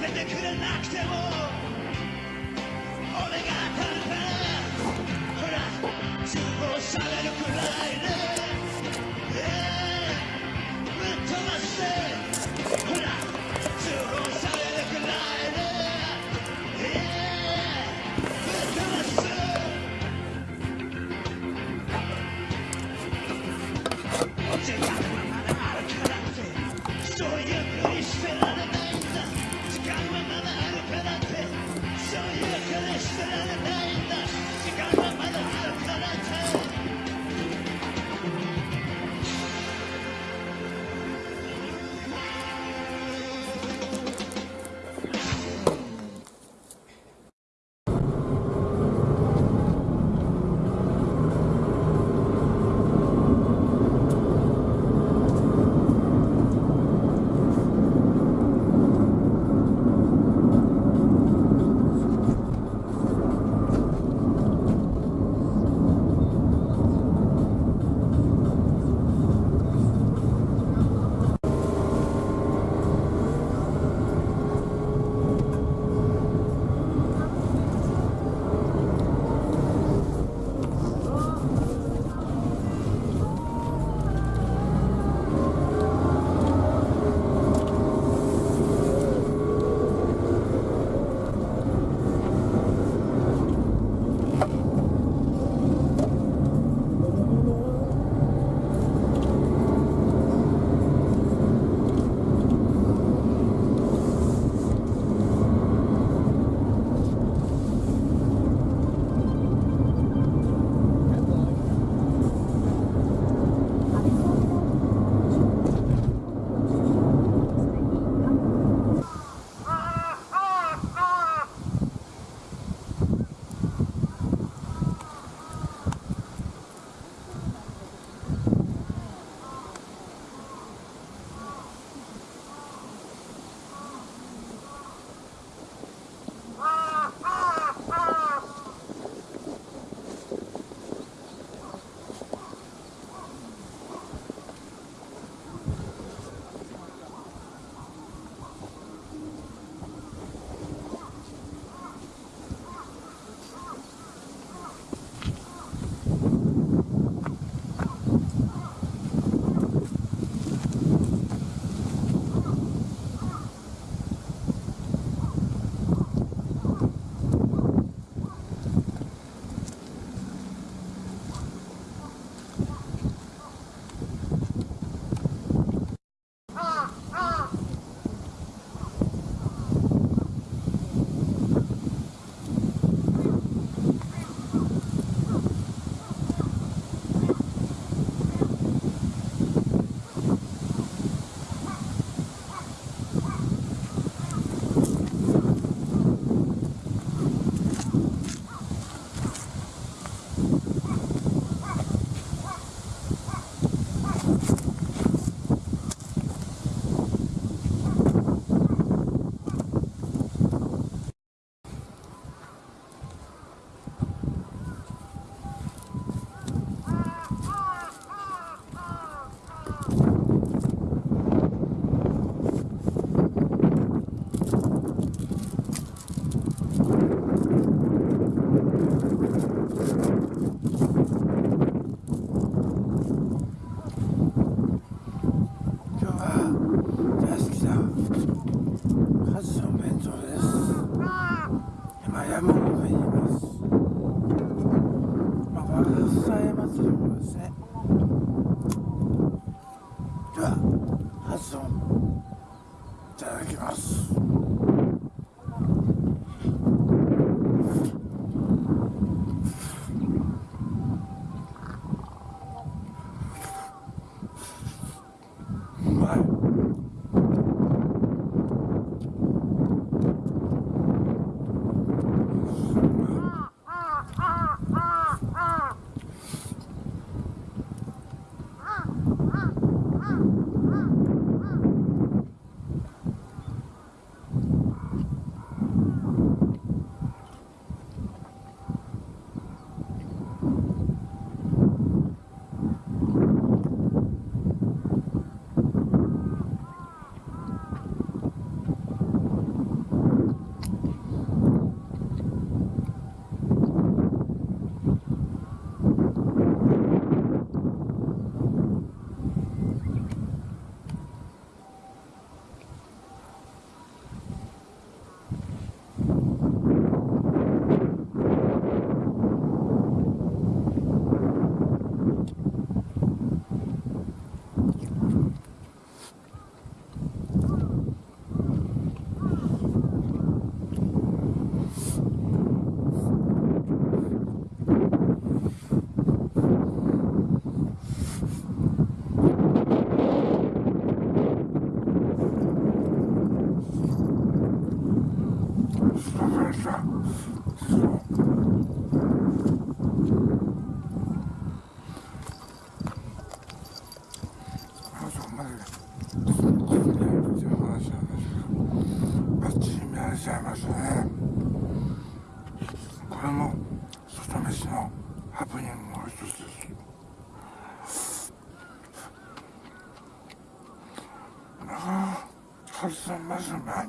べてくれなくても。俺が食べたらほら通報されるくらいであハルさんまずまい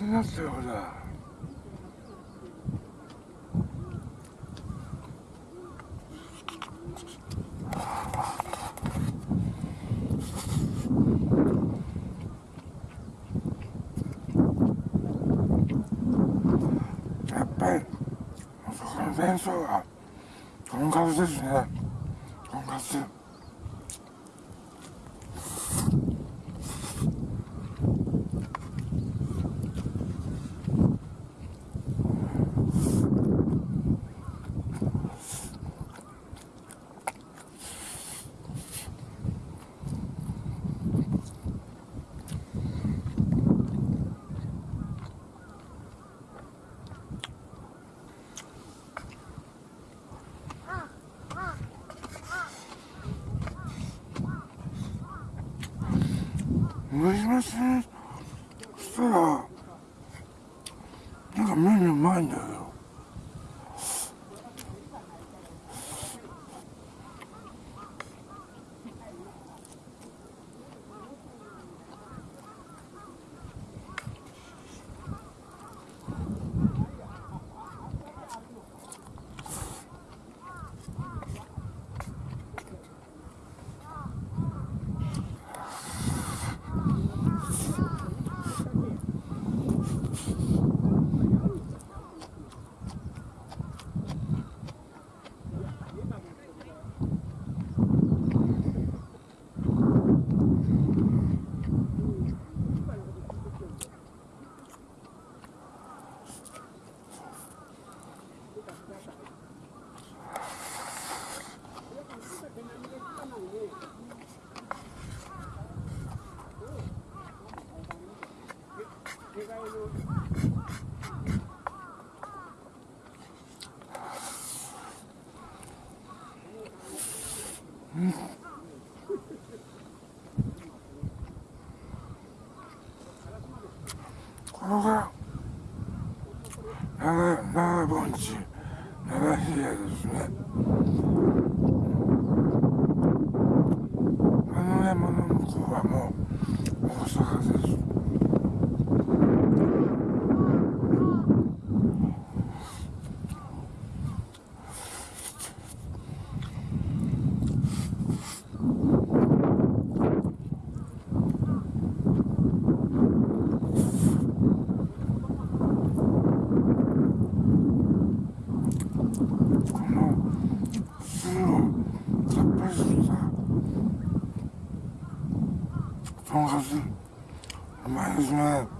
ほらやっぱりこの弁償とんかつですねとんかつ。好吃，蛮好吃。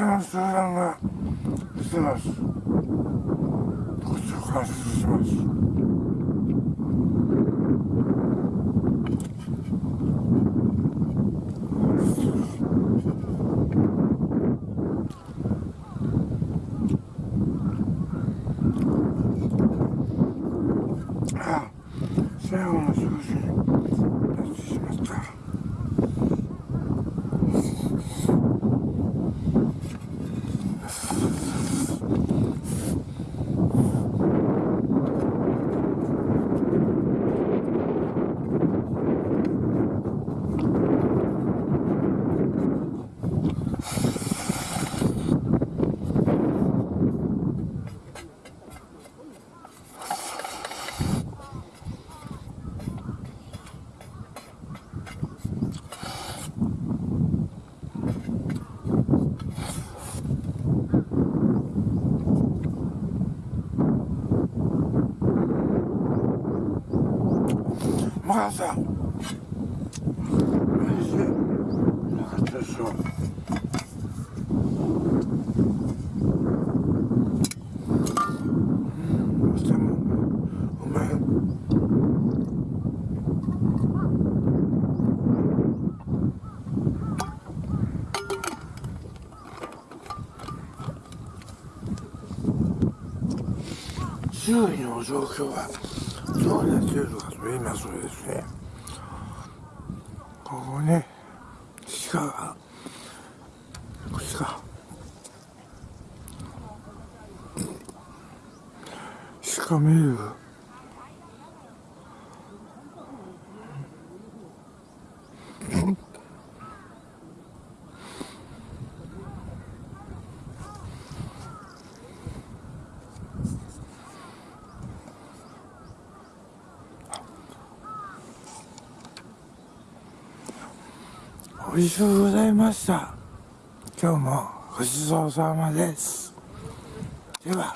鹿の集団が来てますこっちを観察しますああ最後の食事になってしまったまあさおいしいよかったでしょうんとてもうまい周囲の状況はどうなっているのかと言いますとですねここね鹿がこっちか鹿見える美味しゅうございました。今日もごちそうさまです。では。